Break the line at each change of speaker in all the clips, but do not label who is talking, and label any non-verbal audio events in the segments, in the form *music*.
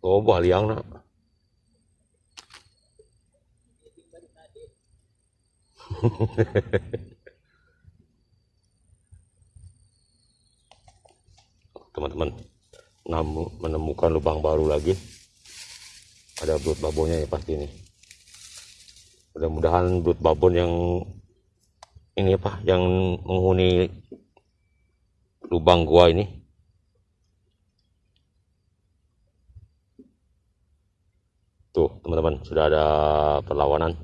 Có bỏ liang đó. *laughs* Teman-teman namu- menemukan lubang baru lagi. Ada belut babonnya ya pasti ini. Mudah-mudahan belut babon yang ini apa yang menghuni lubang gua ini tuh teman-teman sudah ada perlawanan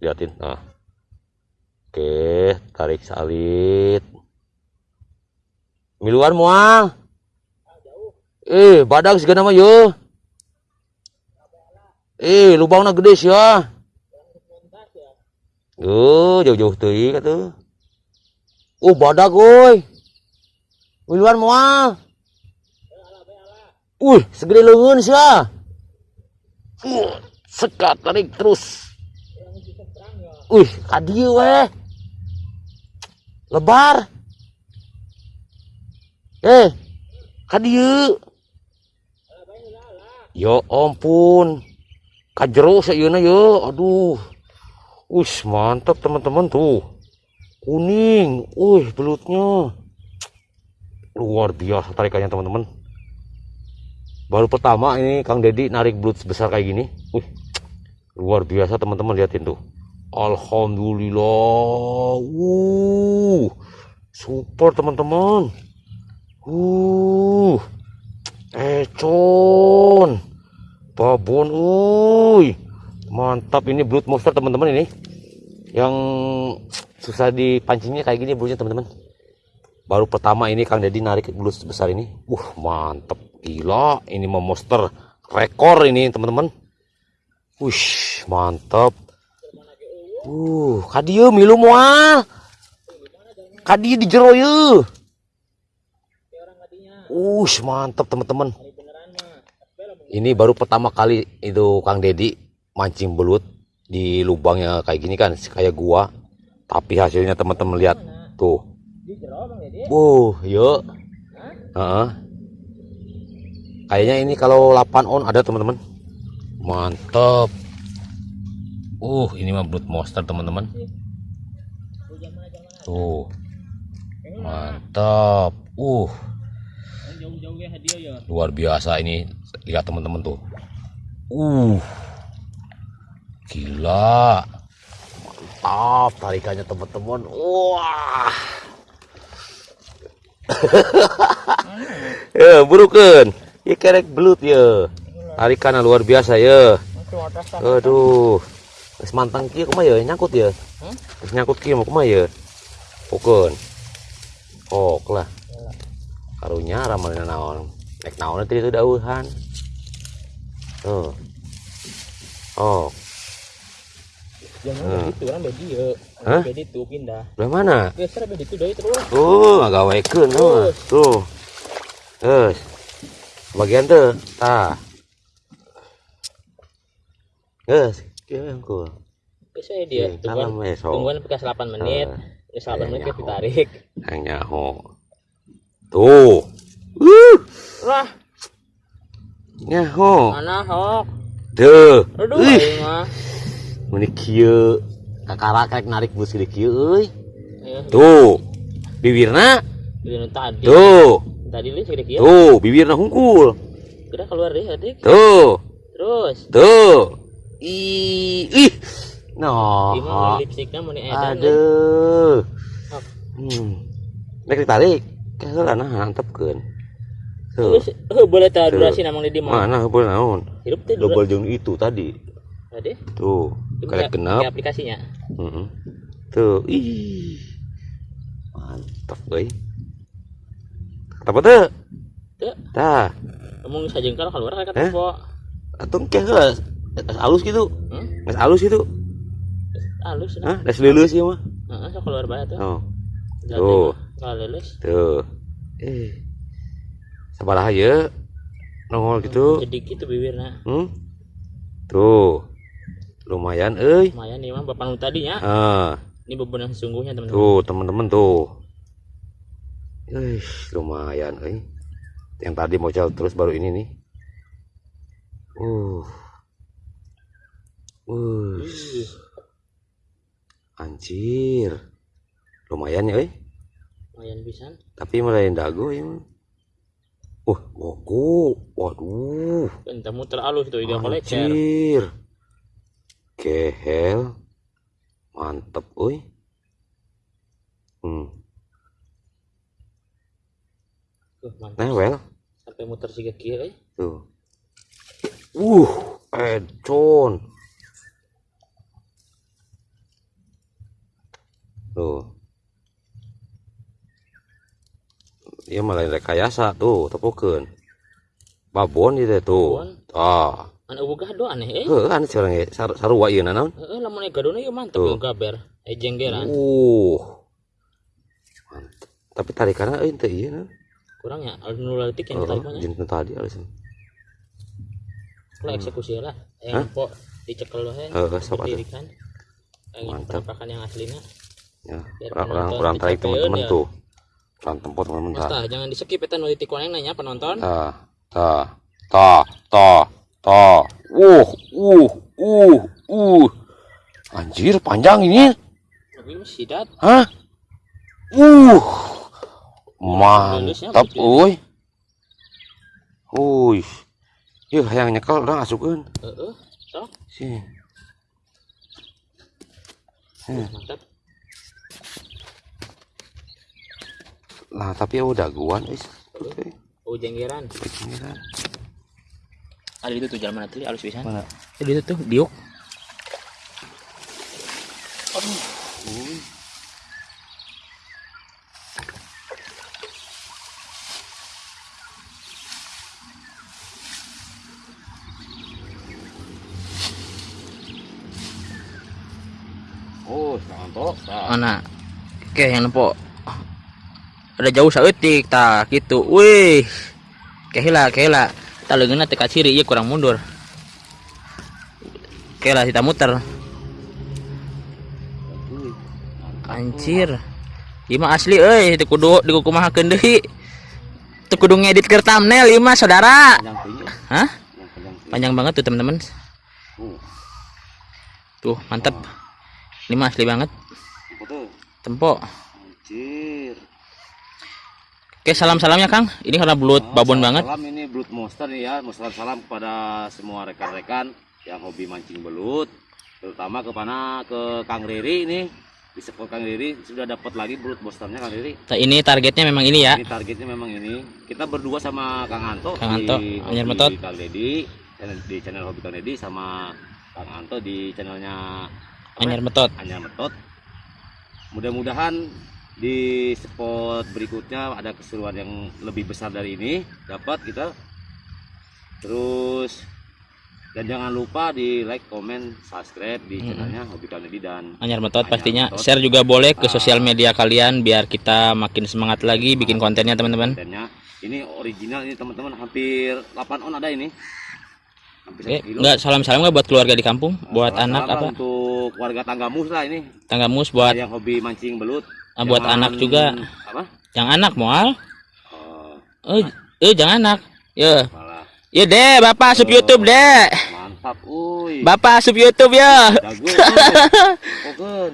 liatin nah oke tarik salit miluan mual eh badak segala nama yo eh lubangnya gede sih ya Oh, jauh-jauh tuh kata. Oh, badak oi. Miluan mual. Uh, segede lengan sih ya. Uh, sekat tarik terus. Uh, kadieu weh. Lebar. Eh, kadieu. Yo ampun. Kajero sayeuna yo. Aduh. Wih, mantap teman-teman tuh. Kuning. Wih, belutnya. Luar biasa tarikannya teman-teman. Baru pertama ini Kang Dedi narik belut sebesar kayak gini. Wih, luar biasa teman-teman liatin tuh. Alhamdulillah. Uh, super teman-teman. Uh, econ. Babon, uy. Mantap ini belut monster teman-teman ini. Yang susah dipancingnya kayak gini belutnya teman-teman. Baru pertama ini Kang Dedi narik belut sebesar ini. Wah, mantap. Gila, ini mah monster rekor ini teman-teman. Wih, mantap. Uh, kadieu milu moal. Kadieu di jero ye. Uh, mantap teman-teman. Ini baru pertama kali itu Kang Dedi mancing belut di lubangnya kayak gini kan kayak gua tapi hasilnya teman-teman lihat tuh uh yuk Heeh. Kayaknya ini kalau 8 on ada teman-teman. Mantap uh ini mah belut monster teman-teman. Tuh. Mantap uh. Luar biasa ini. Lihat teman-teman tuh. Uh. Gila. Mantap tarikannya teman-teman. Wah. ya, *laughs* burukan. Ya kerek belut ya. Tarikannya luar biasa ya. Aduh. Wis mantang kieu kumaha ya nyangkut ya. Wis nyangkut kieu mau kumaha ya. Pokon. Ok lah. Karunya ramalna naon. Nek naon teh itu dauhan. Tuh. Oh.
Jangan begitu kan bedi ya.
Hah?
Bedi tuh pindah.
Belah mana?
Geser bedi itu dari terus.
Tuh, ngagawekeun tuh. Tuh. Terus. Bagian tuh. Tah. Geus, kieu engko.
Biasanya dia
Hmm,
tungguan tungguan bekas 8 menit. Terus 8 menit tarik.
Hang nyaho. Tuh. Uh,
Wah,
nyaho.
mana hok?
Tuh.
Aduh,
Ih,
aing mah.
meni kieu. Kakara karek narik bus kieu euy.
Ya,
Tuh. Bibirna.
ini tadi.
Tuh.
Tadi lu segede kieu.
Tuh, bibirna hungkul.
Udah keluar deh, adik.
Tuh.
Terus.
Tuh. Ih, ih. Noh.
Gimana lipstiknya mau nih edan.
Aduh. Hmm. Nek ditarik, kayak nah hantepkeun. Tuh.
Terus eh, boleh tahu
Tuh.
durasi namang di mana?
Mana heupeul naon?
Hidup teh
Double jeung itu tadi.
Tadi.
Tuh, kayak genap.
aplikasinya.
Heeh. Tuh, ih. Mantap, euy. Apa tuh?
Tuh,
Tah,
ngomong sajeng kalau keluar kayak
Eh?
tempo.
atuh keh geus. Alus gitu.
Hmm?
Geus alus gitu.
Halus nah.
Hah, geus leuleus ieu mah.
Heeh, sok keluar bae tuh.
Oh,
Jadi,
Tuh.
Kalau lulus.
tuh. Eh. Sabaraha ye? Nongol gitu.
Jadi gitu bibirnya.
Hmm? Tuh. Lumayan euy.
Lumayan nih mah bapak nu tadinya.
Ah,
Ini beban yang sesungguhnya teman-teman.
tuh teman-teman tuh. Eh, lumayan euy. yang tadi mocel terus baru ini nih. Uh. Uh anjir. Lumayan ya eh
lumayan pisan.
Tapi melayan dago ya wah gogo waduh.
Entah muter alus tuh ide kolecer
anjir. Kehel. Mantep oi. Hmm
Tuh, mantap
newel
sampai muter si kiri eh.
tuh. Uh edson tuh. Iya malah rekayasa tuh tepukeun babon itu tuh. Ah.
Anu boga do aneh eh.
heuh anu seorang ge sar sarua ieu naon?
Heeh lamun ega dona ieu mantep
Tuh.
gaber. Eh jenggeran.
uh mantep. Tapi tarikannya euy teu ieu naon
Kurang ya anu leutik yang
Heeh,
tadi
jeung tadi alus
Lah eksekusi lah. Eh
Hah?
po dicekel loh eh.
Sok atuh.
Berdirikan. Eh,
Mantap.
penampakan yang aslinya.
ya orang orang tarik teman-teman
ya.
tuh orang tempat teman-teman
jangan di skip eta nu titik waneng nanya penonton.
tah tah tah tah tah uh uh uh uh anjir panjang ini hah uh mantap uy uy yuk yang nyekel orang asukeun
Heeh. Sok.
sih
Uh, Mantap.
lah tapi udah guan wis oke
Oh jenggeran. Ada itu tuh jalan mana tadi alus pisan.
mana
Ada itu tuh diuk.
Oh.
Mana? Oke, yang nempo. Ada jauh saeutik tah gitu. Wih. Kehila, kehila. Leungeunna teh ka ciri ieu kurang mundur. Kehila kita muter. Anjir. Mah asli euy, teu kudu dikukumahakeun deui. Teu kudu ngedit keur thumbnail mah saudara. Hah?
Panjang
banget tuh teman-teman.
Uh,
Tuh, mantap. Ini mah asli banget. Tempo.
Anjir.
Oke, salam-salamnya Kang. Ini karena belut
Oh,
babon
salam-
banget.
Salam ini Blood Monster nih ya. Salam salam kepada semua rekan-rekan yang hobi mancing belut. Terutama kepada ke Kang Riri ini. Di spot Kang Riri sudah dapat lagi Blood Monsternya Kang Riri.
Nah, ini targetnya memang ini ya.
Ini targetnya memang ini. Kita berdua sama Kang Anto
Kang Anto,
di Hobi
Metot.
Kang Dedi di channel Hobi Kang Dedi sama Kang Anto di channelnya?
Anyar metot.
Anyar Metot. Mudah-mudahan di spot berikutnya ada keseruan yang lebih besar dari ini dapat kita. Terus dan jangan lupa di like, comment, subscribe di channelnya Hobi Kang Dedi dan
Anyar metot
Anyar
pastinya.
Metot.
Share juga boleh ke
Ah.
sosial media kalian biar kita makin semangat lagi bikin kontennya teman-teman.
kontennya. Ini original ini teman-teman hampir 8 on ada ini. Hampir kilo.
enggak salam-salam nggak buat keluarga di kampung, buat
Salam-salam
anak apa?
Untuk warga tanggamus lah ini.
Tangga mus buat
yang hobi mancing belut.
ah, buat anak juga.
Apa?
Yang anak moal.
Oh,
Eh, eh jangan anak. Ya. Ya deh, Bapak asup YouTube deh.
mantap, uy.
Bapak asup YouTube ya.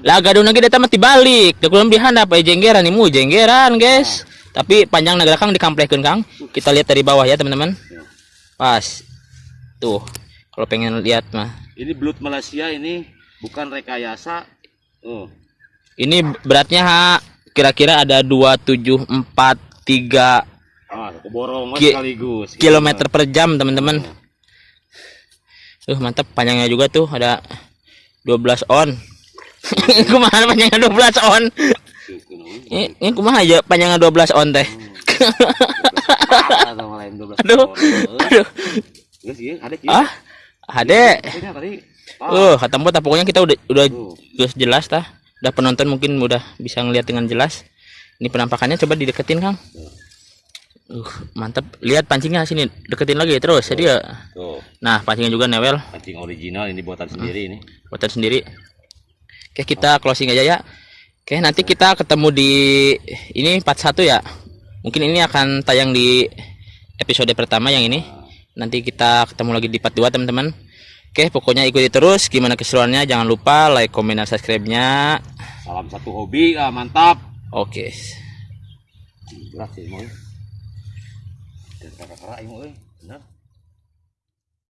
Lah gadun lagi datang mati balik. Da kulam dihan apa jenggeran imu jenggeran, guys. Tapi panjang negara Kang dikamplekeun Kang. Kita lihat dari bawah ya, teman-teman.
Ya.
Pas. Tuh. Kalau pengen lihat mah.
Ini belut Malaysia ini bukan rekayasa. Oh,
Ini beratnya ha, kira-kira ada 2743
ah,
Ki-
sekaligus.
kilometer per jam, teman-teman. Tuh, mantap panjangnya juga tuh ada 12 on. *laughs* kumaha panjangnya 12 on? Ini, ini kumaha aja panjangnya 12 on teh. *laughs*
12
Aduh. Aduh.
Ieu ada.
Ah, ade.
Tadi.
Uh, kata pokoknya kita udah udah
Tuh.
geus jelas tah. Udah penonton mungkin udah bisa ngelihat dengan jelas. Ini penampakannya coba dideketin, Kang. Uh, mantap. Lihat pancingnya sini, deketin lagi terus. Jadi ya.
Tuh,
Nah, pancingnya juga newel,
mancing original ini buatan sendiri ini.
buatan sendiri. Oke, kita closing aja ya. Oke, nanti kita ketemu di ini part 1 ya. Mungkin ini akan tayang di episode pertama yang ini. Nanti kita ketemu lagi di part 2 teman-teman. Oke, pokoknya ikuti terus gimana keseruannya. Jangan lupa like, comment, dan subscribe-nya.
Salam satu hobi, ah, mantap.
Oke.
Berat sih, mau. Dan kakak-kakak, mau. Benar.